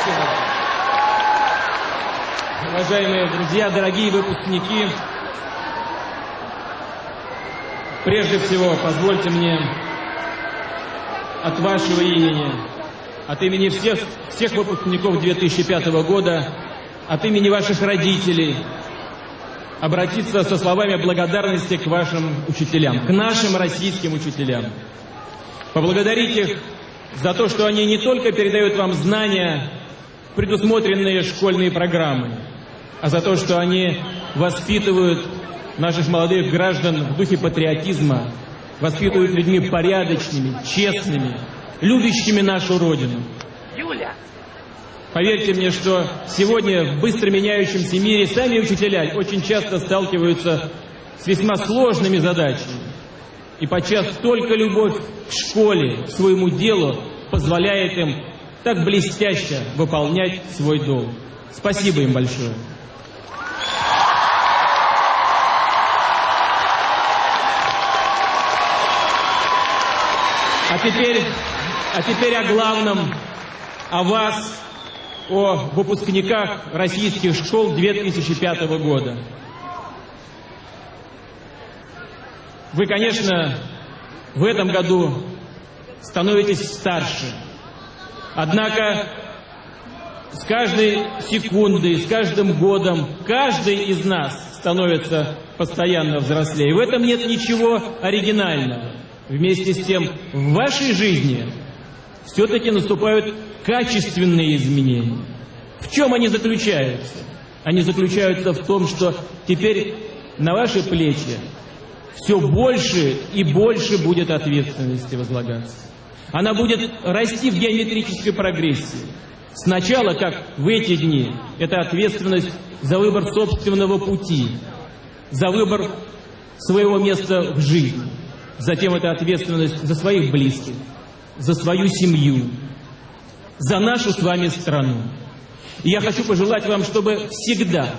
Спасибо. Уважаемые друзья, дорогие выпускники, прежде всего позвольте мне от вашего имени, от имени всех, всех выпускников 2005 года, от имени ваших родителей, обратиться со словами благодарности к вашим учителям, к нашим российским учителям. Поблагодарить их за то, что они не только передают вам знания, предусмотренные школьные программы, а за то, что они воспитывают наших молодых граждан в духе патриотизма, воспитывают людьми порядочными, честными, любящими нашу Родину. Юля! Поверьте мне, что сегодня в быстро меняющемся мире сами учителя очень часто сталкиваются с весьма сложными задачами. И подчас только любовь к школе, к своему делу позволяет им так блестяще выполнять свой долг. Спасибо им большое. А теперь, а теперь о главном, о вас, о выпускниках российских школ 2005 года. Вы, конечно, в этом году становитесь старше. Однако с каждой секундой, с каждым годом каждый из нас становится постоянно взрослее. В этом нет ничего оригинального. Вместе с тем, в вашей жизни все-таки наступают качественные изменения. В чем они заключаются? Они заключаются в том, что теперь на ваши плечи все больше и больше будет ответственности возлагаться. Она будет расти в геометрической прогрессии. Сначала, как в эти дни, это ответственность за выбор собственного пути, за выбор своего места в жизни. Затем это ответственность за своих близких, за свою семью, за нашу с вами страну. И я хочу пожелать вам, чтобы всегда,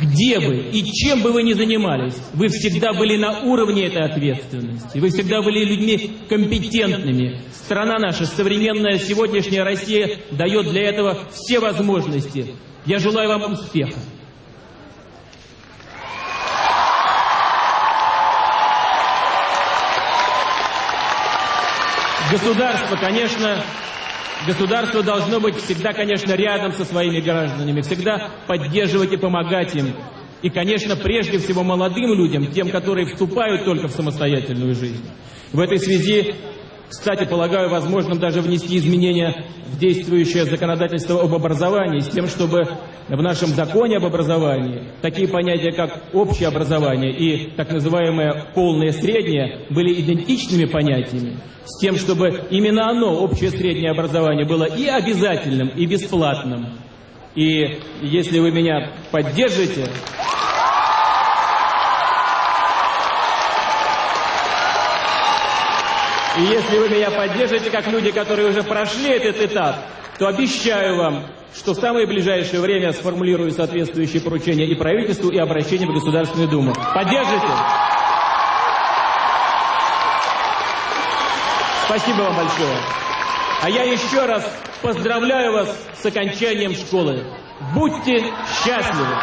где бы и чем бы вы ни занимались, вы всегда были на уровне этой ответственности. Вы всегда были людьми компетентными. Страна наша, современная сегодняшняя Россия, дает для этого все возможности. Я желаю вам успеха. Государство, конечно, Государство должно быть всегда, конечно, рядом со своими гражданами, всегда поддерживать и помогать им. И, конечно, прежде всего молодым людям, тем, которые вступают только в самостоятельную жизнь. В этой связи, кстати, полагаю возможным даже внести изменения в действующее законодательство об образовании, с тем, чтобы в нашем законе об образовании такие понятия, как общее образование и так называемое полное среднее, были идентичными понятиями с тем, чтобы именно оно, общее среднее образование, было и обязательным, и бесплатным. И если вы меня поддержите... И если вы меня поддержите, как люди, которые уже прошли этот этап, то обещаю вам, что в самое ближайшее время сформулирую соответствующие поручения и правительству, и обращение в Государственную Думу. Поддержите? Спасибо вам большое. А я еще раз поздравляю вас с окончанием школы. Будьте счастливы!